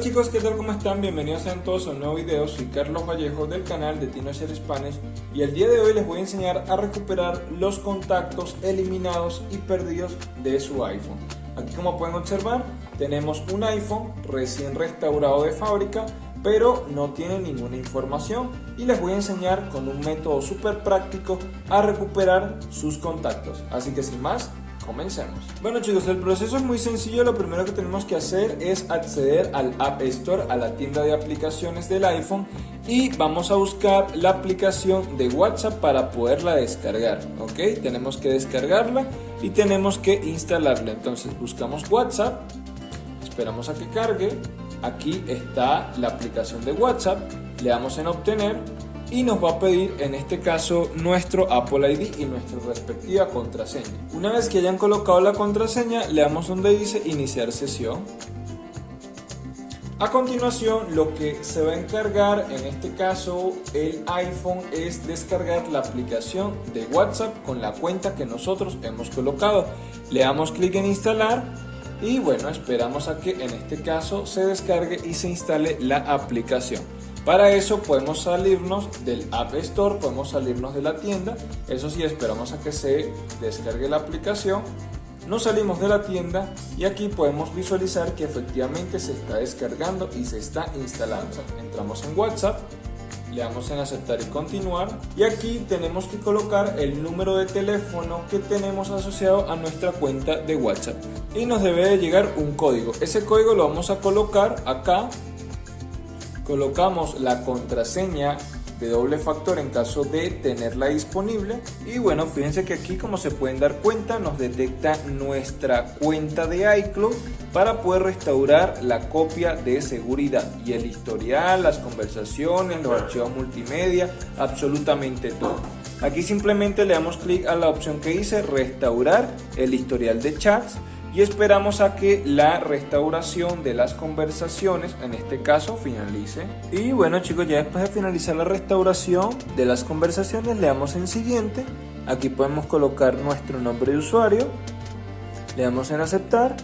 Hola chicos, ¿qué tal? ¿Cómo están? Bienvenidos a todos a un nuevo video. Soy Carlos Vallejo del canal de TinoShare Spanish y el día de hoy les voy a enseñar a recuperar los contactos eliminados y perdidos de su iPhone. Aquí como pueden observar tenemos un iPhone recién restaurado de fábrica pero no tiene ninguna información y les voy a enseñar con un método súper práctico a recuperar sus contactos. Así que sin más, Comencemos. Bueno chicos, el proceso es muy sencillo. Lo primero que tenemos que hacer es acceder al App Store, a la tienda de aplicaciones del iPhone y vamos a buscar la aplicación de WhatsApp para poderla descargar. Ok, tenemos que descargarla y tenemos que instalarla. Entonces buscamos WhatsApp, esperamos a que cargue. Aquí está la aplicación de WhatsApp, le damos en obtener y nos va a pedir en este caso nuestro Apple ID y nuestra respectiva contraseña. Una vez que hayan colocado la contraseña le damos donde dice iniciar sesión. A continuación lo que se va a encargar en este caso el iPhone es descargar la aplicación de WhatsApp con la cuenta que nosotros hemos colocado. Le damos clic en instalar y bueno esperamos a que en este caso se descargue y se instale la aplicación. Para eso podemos salirnos del App Store, podemos salirnos de la tienda. Eso sí, esperamos a que se descargue la aplicación. Nos salimos de la tienda y aquí podemos visualizar que efectivamente se está descargando y se está instalando. Entramos en WhatsApp, le damos en aceptar y continuar y aquí tenemos que colocar el número de teléfono que tenemos asociado a nuestra cuenta de WhatsApp y nos debe de llegar un código. Ese código lo vamos a colocar acá colocamos la contraseña de doble factor en caso de tenerla disponible. Y bueno fíjense que aquí como se pueden dar cuenta nos detecta nuestra cuenta de iCloud para poder restaurar la copia de seguridad. Y el historial, las conversaciones, los archivos multimedia, absolutamente todo. Aquí simplemente le damos clic a la opción que dice restaurar el historial de chats y esperamos a que la restauración de las conversaciones, en este caso, finalice. Y bueno chicos, ya después de finalizar la restauración de las conversaciones, le damos en siguiente. Aquí podemos colocar nuestro nombre de usuario, le damos en aceptar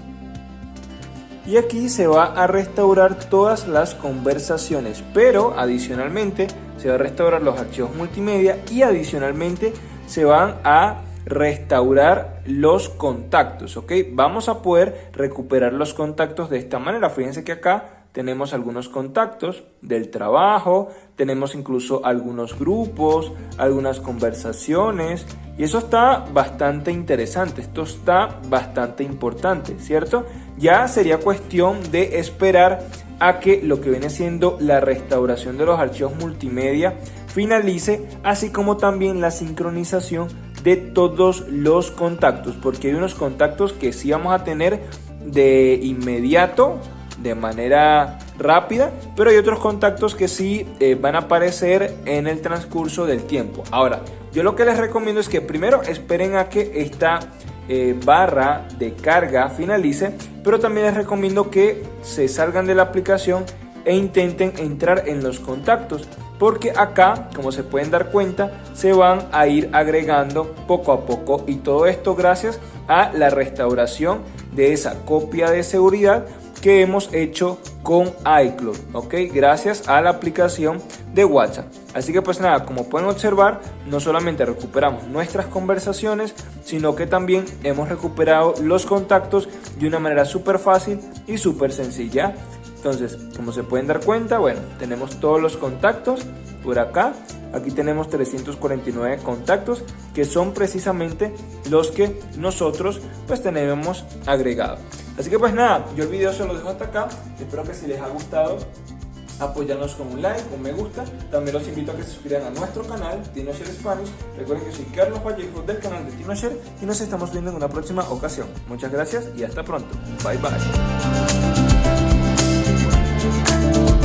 y aquí se va a restaurar todas las conversaciones, pero adicionalmente se va a restaurar los archivos multimedia y adicionalmente se van a restaurar los contactos, ¿ok? Vamos a poder recuperar los contactos de esta manera. Fíjense que acá tenemos algunos contactos del trabajo, tenemos incluso algunos grupos, algunas conversaciones y eso está bastante interesante, esto está bastante importante, ¿cierto? Ya sería cuestión de esperar a que lo que viene siendo la restauración de los archivos multimedia finalice, así como también la sincronización de todos los contactos, porque hay unos contactos que sí vamos a tener de inmediato, de manera rápida, pero hay otros contactos que sí eh, van a aparecer en el transcurso del tiempo. Ahora, yo lo que les recomiendo es que primero esperen a que esta eh, barra de carga finalice, pero también les recomiendo que se salgan de la aplicación e intenten entrar en los contactos porque acá como se pueden dar cuenta se van a ir agregando poco a poco y todo esto gracias a la restauración de esa copia de seguridad que hemos hecho con iCloud, ok, gracias a la aplicación de WhatsApp. Así que pues nada, como pueden observar, no solamente recuperamos nuestras conversaciones, sino que también hemos recuperado los contactos de una manera súper fácil y súper sencilla. Entonces, como se pueden dar cuenta, bueno, tenemos todos los contactos por acá. Aquí tenemos 349 contactos que son precisamente los que nosotros pues tenemos agregado. Así que pues nada, yo el video se lo dejo hasta acá. Espero que si les ha gustado apoyarnos con un like, un me gusta. También los invito a que se suscriban a nuestro canal, TinoShare Spanish. Recuerden que soy Carlos Vallejo del canal de TinoShare y nos estamos viendo en una próxima ocasión. Muchas gracias y hasta pronto. Bye bye. Thank